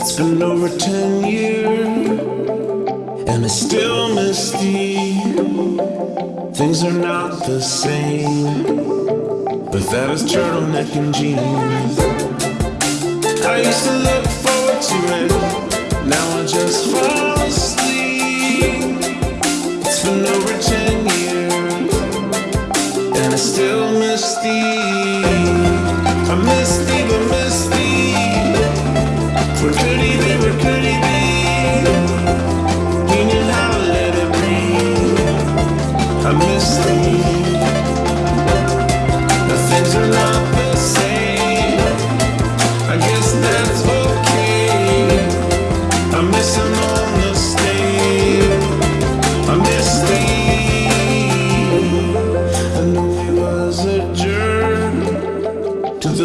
It's been over ten years, and it's still misty. Things are not the same, but that is turtleneck and jeans. I used to look forward to it, now I just fall asleep. It's been over ten years, and it's still misty. I'm misty, but misty. Where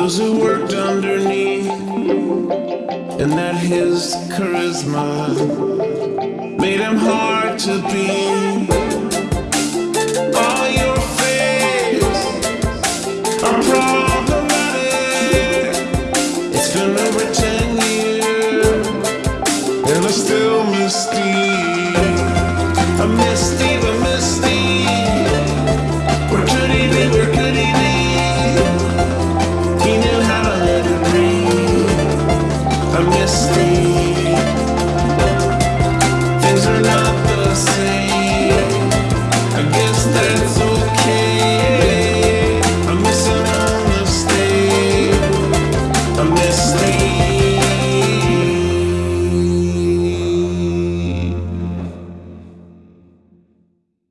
those who worked underneath. And that his charisma made him hard to be. still misty. I'm misty, but misty. Where could he be? Where could he be? He knew how to let it breathe. I'm misty. Things are not the same. I guess that's all.